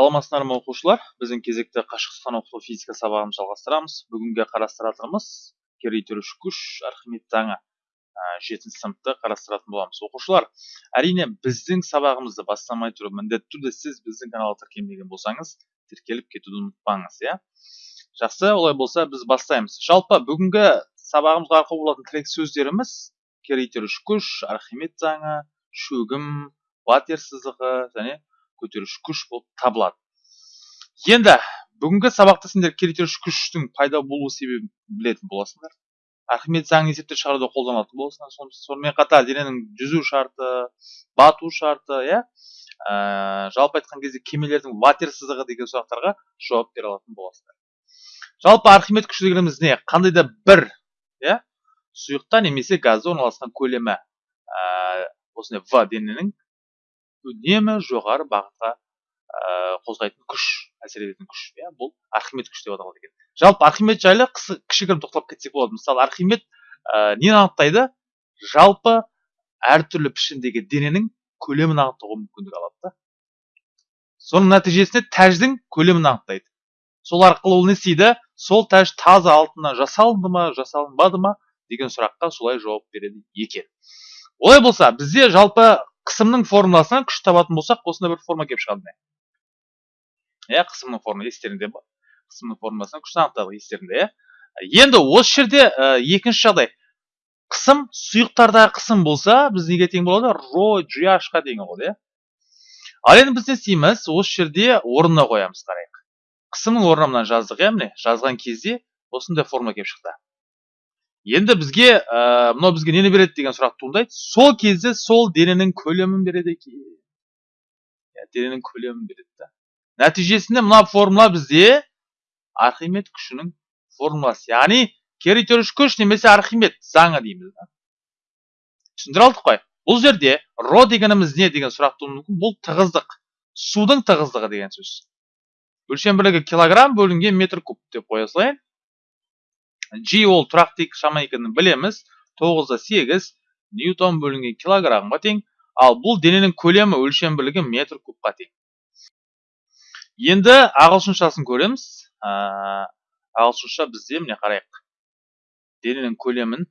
саламатсыздар ма оқушылар? Біздің кезекті қашықтықтан оқыту физика сабағын жалғастырамыз. Бүгінгі қарастыратынымыз кері итеруші күш архимед заңы жетінші сыныпты қарастыратын боламыз. Оқушылар әрине біздің сабағымызды бастамай тұрып міндетті түрде сіз біздің каналға тіркелмеген болсаңыз тіркеліп кетуді ұмытпаңыз иә? Жақсы олай болса біз бастаймыз. Жалпы бүгінгі сабағымызға арқау болатын тірек сөздеріміз кері итеруші күш архимед заңы шөгім ватер сызығы және көтеруші күш болып табылады. Енді бүгінгі сабақта сендер керектеруші күштің пайда болу себебін білетін боласыңдар. Архимед заңын есептеп шығаруда қолданылатын боласыңдар. Сонымен қатар дененің жүзу шарты бату шарты иә? Ә, жалпы айтқан кезде кемелердің ватер сызығы деген сұрақтарға жауап бере алатын боласыңдар. Жалпы архимед күші дегеніміз не? Қандай да бір иә? Сұйықта немесе газда орналасқан көлемі ә, осындай в дененің үнемі жоғары бағытқа ә, қозғайтын күш әсер ететін күш. Иә бұл архимед күш деп аталады екен. Жалпы архимед жайлы кішігірім тоқталып кетсек болады. Мысалы архимед ә, нені анықтайды? Жалпы әртүрлі пішіндегі дененің көлемін анықтауға мүмкіндік алады да. Соның нәтижесінде тәждің көлемін анықтайды. Сол арқылы ол не істейді? Сол тәж таза алтыннан жасалынды ма жасалынбады ма деген сұраққа солай жауап береді екен. Олай болса бізде жалпы қысымның формуласынан күш табатын болсақ осындай бір форма келіп шығады иә қысымның форма естеріңде қысымның формуласынан күшті анықтадық естеріңде иә енді осы жерде ә, екінші жағдай қысым сұйықтардағы қысым болса біз неге тең болады ро ға тең болады иә ал енді біз не істейміз осы жерде орнына қоямыз қарайық қысымның орнына мынаны жаздық иә міне жазған кезде осындай форма келіп шықты енді бізге ә, мынау бізге нені береді деген сұрақ туындайды. Сол кезде сол дененің көлемін береді екен. Иә дененің көлемін береді да. Нәтижесінде мына формула бізде архимед күшінің формуласы. Яғни кері итеруші күш немесе архимед заңы дейміз да. Түсіндіре алдық қой. Бұл жерде ро дегеніміз не деген сұрақ тууы мүмкін. Бұл тығыздық. Судың тығыздығы деген сөз. Өлшем бірлігі килограмм бөлінген метр куб деп қоя салайын. G ол тұрақты шама екенін білеміз. 9-да 8 ньютон бөлінген килограммға тең. Ал бұл дененің көлемі өлшем бірлігі метр кубқа тең. Енді ағылшыншасын көреміз. Ағылшынша бізде міне қарайық. Дененің көлемін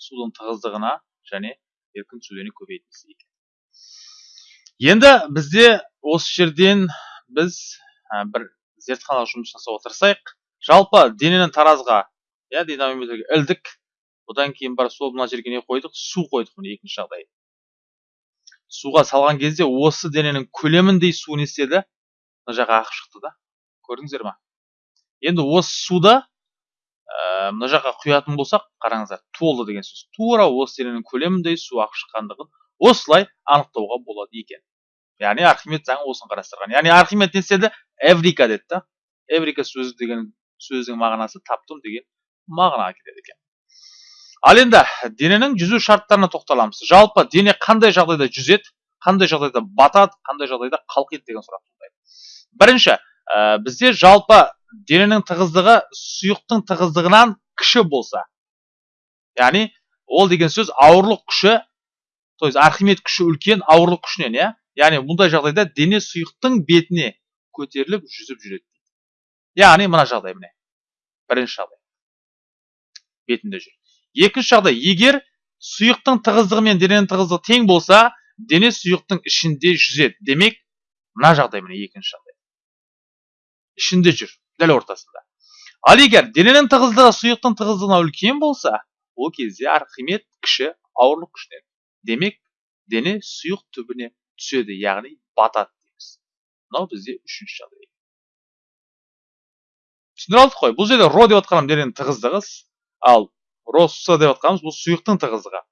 судың тығыздығына және еркін сөйлені көбейтеміз екен. Енді бізде осы жерден біз бір зертханалық жұмыс жасауға тырысайық. Жалпы дененің таразға иә динамометрге ілдік. Одан кейін барып сол мына жерге не қойдық? Су қойдық міне екінші жағдай. Суға салған кезде осы дененің көлеміндей су не істеді? Мына жаққа ағып шықты да. Көрдіңіздер ма? Енді осы суды ә, мына жаққа құятын болсақ қараңыздар толды деген сөз. Тура осы дененің көлеміндей су ағып шыққандығын осылай анықтауға болады екен. Яғни архимед заңы осыны қарастырған. Яғни архимед не істеді? Эврика деді да. Эврика сөзі деген сөздің мағынасы таптым деген мағынаға келеді екен. Ал енді дененің жүзу шарттарына тоқталамыз. Жалпы дене қандай жағдайда жүзеді қандай жағдайда батады қандай жағдайда қалқиды деген сұрақ туындайды. Бірінші ә, бізде жалпы дененің тығыздығы сұйықтың тығыздығынан кіші болса яғни ол деген сөз ауырлық күші то есть архимед күші үлкен ауырлық күшінен иә? Яғни бұндай жағдайда дене сұйықтың бетіне көтеріліп жүзіп жүреді. Яғни мына жағдай міне. Бірінші жағдай. Бетінде жүр. Екінші жағдай егер сұйықтың тығыздығы мен дененің тығыздығы тең болса дене сұйықтың ішінде жүзеді. Демек мына жағдай міне екінші жағдай. Ішінде жүр дәл ортасында. Ал егер дененің тығыздығы сұйықтың тығыздығынан үлкен болса ол кезде архимед кіші ауырлық күшінен. Демек дене сұйық түбіне түседі яғни батады дейміз. Мынау бізде үшінші жағдай. Түсіндіре алдық қой. Бұл жерде ро деп отқаным дененің тығыздығы ал россо деп отқанымыз бұл сұйықтың тығыздығы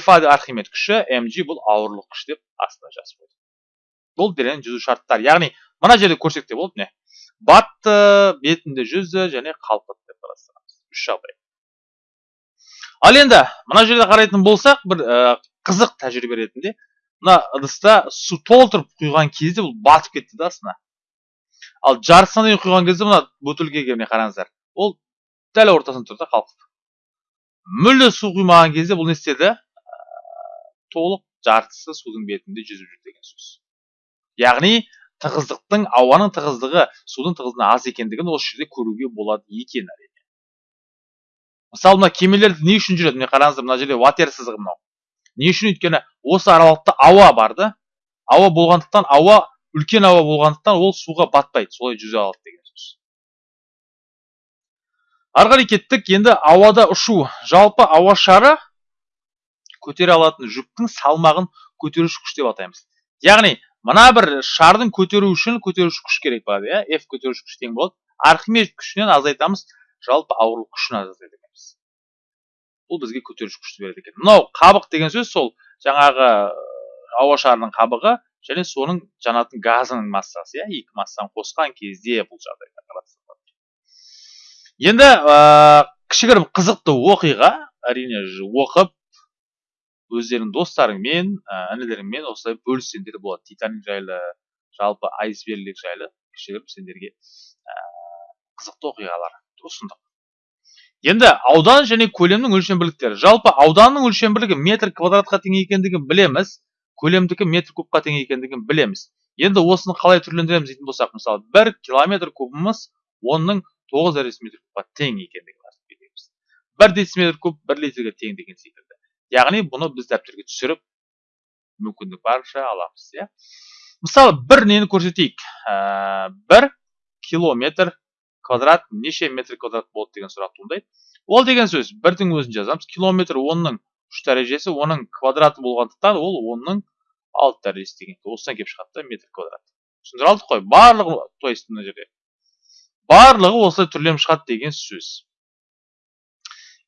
фа архимед күші mg бұл ауырлық күш деп астына жазып қойдық бұл дененің жүзу шарттары яғни мына жерде көрсек те болады міне батты бетінде жүзді және қалқыды деп қарастырамыз. Үш жағдай ал енді мына жерде қарайтын болсақ бір ә, қызық тәжірибе ретінде мына ыдыста су толтырып құйған кезде бұл батып кетті да астына. Ал жартысына дейін құйған кезде мына бөтелкеге міне қараңыздар? Ол дәл ортасында тұр да қалқып мүлде су құймаған кезде бұл не істеді? Толық жартысы судың бетінде жүзіп жүр деген сөз. Яғни тығыздықтың ауаның тығыздығы судың тығыздығынан аз екендігін осы жерде көруге болады екен әрине. Мысалы мына кемелер не үшін жүреді? Міне қараңыздар мына жерде ватер сызығы мынау. Не үшін? Өйткені осы аралықта ауа бар да ауа болғандықтан ауа үлкен ауа болғандықтан ол суға батпайды солай жүзе алады деген ары кеттік енді ауада ұшу. Жалпы ауа шары көтере алатын жүктің салмағын көтеруші күш деп атаймыз. Яғни мына бір шардың көтеру үшін көтеруші күш керек болады иә? F көтеруші күш тең болады. Архимед күшінен азайтамыз. Жалпы ауырлық күшін азайтады екенбіз бұл бізге көтеруші күшті береді екен. Мынау қабық деген сөз сол жаңағы ауа шарының қабығы және соның жанатын газының массасы иә? Екі массаны қосқан кезде бұл жағдайда енді ә, кішігірім қызықты оқиға әрине оқып өздеріңнің достарыңмен ә, інілеріңмен осылай бөліссеңдер болады. Титаник жайлы жалпы айсберлік жайлы кішігірім сендерге ә, қызықты оқиғалар ұсындық енді аудан және көлемнің өлшем бірліктері. Жалпы ауданның өлшем бірлігі метр квадратқа тең екендігін білеміз. Көлемдікі метр кубқа тең екендігін білеміз. Енді осыны қалай түрлендіреміз дейтін болсақ мысалы бір километр кубымыз онның тоғыз дециметр кубқа тең екендігін білеміз бір дециметр куб бір литрге тең деген секілді. Яғни бұны біз дәптерге түсіріп мүмкіндік барынша аламыз иә. Мысалы бір нені көрсетейік. Ә, бір километр квадрат неше метр квадрат болады деген сұрақ туындайды. Ол деген сөз бірдің өзін жазамыз. Километр онның үш дәрежесі оның квадраты болғандықтан ол онның алты дәрежесі деген осыдан келіп шығады да метр квадрат. Түсіндіре алдық қой. Барлығы то есть мына жерде барлығы осылай түрленіп шығады деген сөз.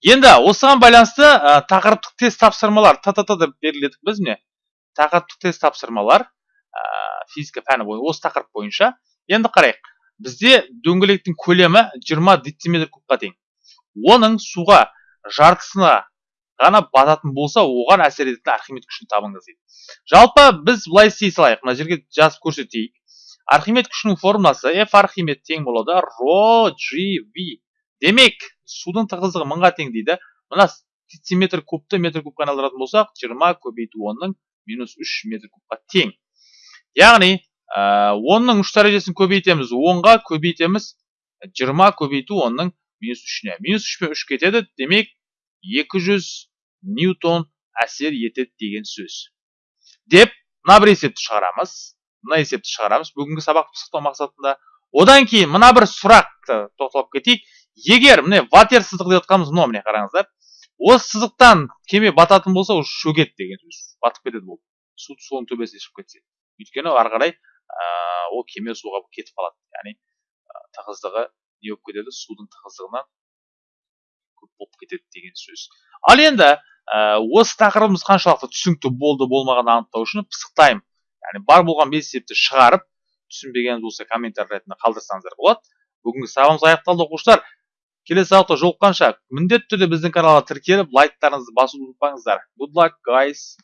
Енді осыған байланысты ә, тақырыптық тест тапсырмалар та та та деп белгіледік біз міне. Тақырыптық тест тапсырмалар ә, физика пәні бойынша осы тақырып бойынша. Енді қарайық. Бізде дөңгелектің көлемі 20 дециметр кубқа тең. Оның суға жартысына ғана бататын болса оған әсер ететін архимед күшін табыңыз дейді. Жалпы біз былай істей салайық. Мына жерге жазып көрсетейік. Архимед күшінің формуласы f архимед тең болады ро v. Демек судың тығыздығы мыңға тең дейді мына дециметр кубты метр кубқа айналдыратын болсақ жиырма көбейту онның минус үш метр кубқа тең яғни онның үш дәрежесін көбейтеміз онға көбейтеміз жиырма көбейту онның минус үшіне минус үш пен үш кетеді демек 200 ньютон әсер етеді деген сөз деп мына бір есепті шығарамыз мына есепті шығарамыз. Бүгінгі сабақты пысықтау мақсатында. Одан кейін мына бір сұрақты тоқталып кетейік. Егер міне ватер сызық деп жатқанымыз мынау міне қараңыздар. Осы сызықтан кеме бататын болса ол шөгеді деген сөз. Батып кетеді ол. Су соның төбесіне шығып кетсе. Өйткені ары қарай ол кеме суға кетіп қалады. Яғни тығыздығы не болып кетеді? Судың тығыздығынан көп болып кетеді деген сөз. Ал енді осы тақырыбымыз қаншалықты түсінікті болды болмағанын анықтау үшін пысықтаймын. Яғни бар болған бес есепті шығарып түсінбегеніңіз болса комментарий ретінде қалдырсаңыздар болады. Бүгінгі сабағымыз аяқталды оқушылар. Келесі сабақта жолыққанша міндетті түрде біздің каналға тіркеліп лайктарыңызды басуды ұмытпаңыздар. Good luck guys.